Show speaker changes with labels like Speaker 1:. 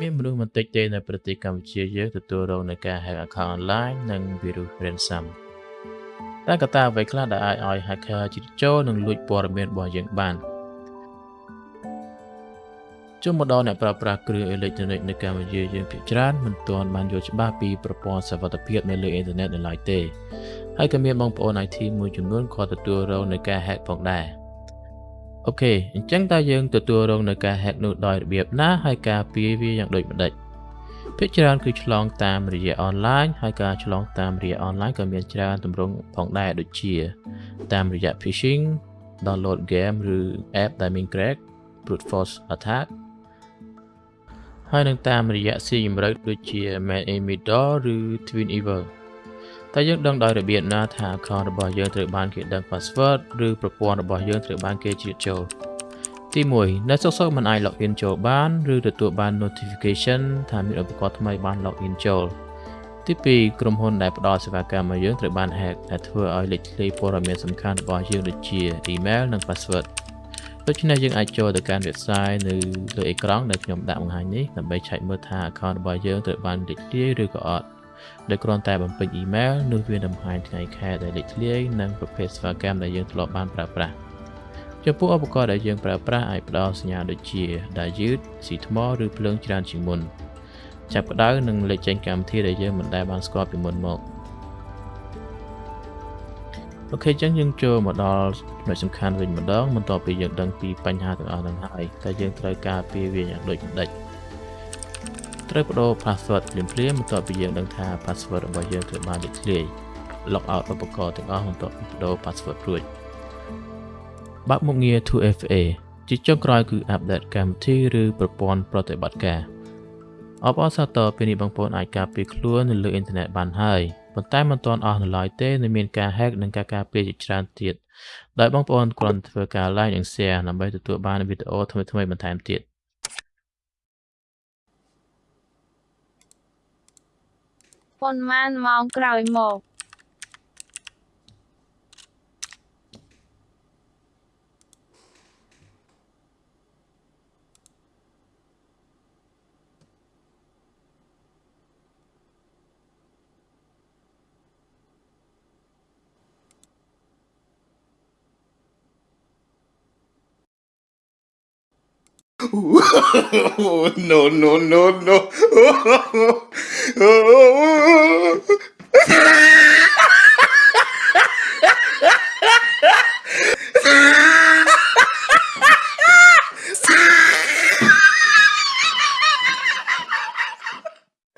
Speaker 1: មានមនុស្សមិនតិចទេនៅប្រទេសកម្ពុជាយើងទទួលរងនឹងការ hack account online និងវីរុស ransom តែកត្តាអ្វីខ្លះដែលអាចឲ្យ hacker ជ្រៀតចូលនិងលួចព័ត៌មានរបស់យើងបានជុំមកដល់អ្នកប្រើប្រាស់គ្រឿងអេឡិចត្រូនិកនៅកម្ពុជាយើងភាគច្រើនមិនទាន់បានយល់ច្បាស់ពីប្រព័ន្ធសុវត្ថិភាពនៅលើអ៊ីនធឺណិតនៅឡើយទេហើយក៏មានបងប្អូន IT មួយចំនួនក៏ទទួលរងនឹងការ hack ផងដែរ អូខេអញ្ចឹងតើយើងទទួលរងនឹងការ hack នោះដោយរបៀបណាហើយការពារវាយ៉ាងដូចម្ដេចភាគច្រើនគឺឆ្លងតាមរយៈអនឡាញហើយការឆ្លងតាមរយៈអនឡាញក៏មានច្រើនទម្រង់ផងដែរដូចជា តាមរយៈ phishing download game ឬ app ដែលមាន crack brute force attack ហើយនឹងតាមរយៈស៊ីជំរៅដូចជា Man Emitter ឬ Twin Evil តែយើងដឹងដោយរបៀបណាថា account របស់យើងត្រូវបានគេដឹង password ឬប្រព័ន្ធរបស់យើងត្រូវបានគេជ្រៀតចូលទី1អ្នកសុកសុកមិនអាច login ចូលបានឬទទួលបាន notification ថាមានឧបករណ៍ថ្មីបាន login ចូលទី2ក្រុមហ៊ុនដែលផ្ដល់សេវាកម្មមកយើងត្រូវបាន hack ដែលធ្វើឲ្យលេចធ្លាយព័ត៌មានសំខាន់របស់យើងដូចជា email និង password ដូច្នេះយើងអាចចូលទៅកាន់ website នៅលើអេក្រង់ដែលខ្ញុំដាក់បង្ហាញនេះដើម្បីឆែកមើលថា account របស់យើងត្រូវបានលេចធ្លាយឬក៏អត់ ដោយគ្រាន់តែបំពេញ email នោះវានឹងបង្ហាញថ្ងៃខែដែលលេចធ្លាយនិងប្រភេទសេវាកម្មដែលយើងធ្លាប់បានប្រើប្រាស់ចំពោះឧបករណ៍ដែលយើងប្រើប្រាស់អាចផ្ដល់សញ្ញាដូចជាដាយឺតស៊ីថ្មឬភ្លើងច្រើនជាងមុនចាប់ក្តៅនិងលេចចេញកម្មវិធីដែលយើងមិនដែលបានស្គាល់ពីមុនមកអូខេអញ្ចឹងយើងចូលមកដល់ចំណុចសំខាន់វិញម្ដងបន្ទាប់ពីយើងដឹងពីបញ្ហាទាំងអស់ហ្នឹងហើយតើយើងត្រូវការពារវាយ៉ាងដូចម្ដេច ត្រូវបដូរ password ភ្លាមៗបន្ទាប់ពីយើងដឹងថា password របស់យើងត្រូវបានលេចធ្លាយ log out ឧបករណ៍ទាំងអស់បន្ទាប់ពីបដូរ password រួចបើកមុខងារ 2FA ជាចុងក្រោយគឺ update កម្មវិធីឬប្រព័ន្ធប្រតិបត្តិការអបអរសាទរពេលនេះបងប្អូនអាចការពារខ្លួននៅលើអ៊ីនធឺណិតបានហើយប៉ុន្តែមិនទាន់អស់នៅឡើយទេនៅមានការ hack និងការការពារជាច្រើនទៀតដោយបងប្អូនគ្រាន់ធ្វើការ like និង share ដើម្បីទទួលបានវីដេអូថ្មីៗបន្ថែមទៀត
Speaker 2: ប៉ុន្មានម៉ោងក្រោយមក
Speaker 3: no, no, no, no.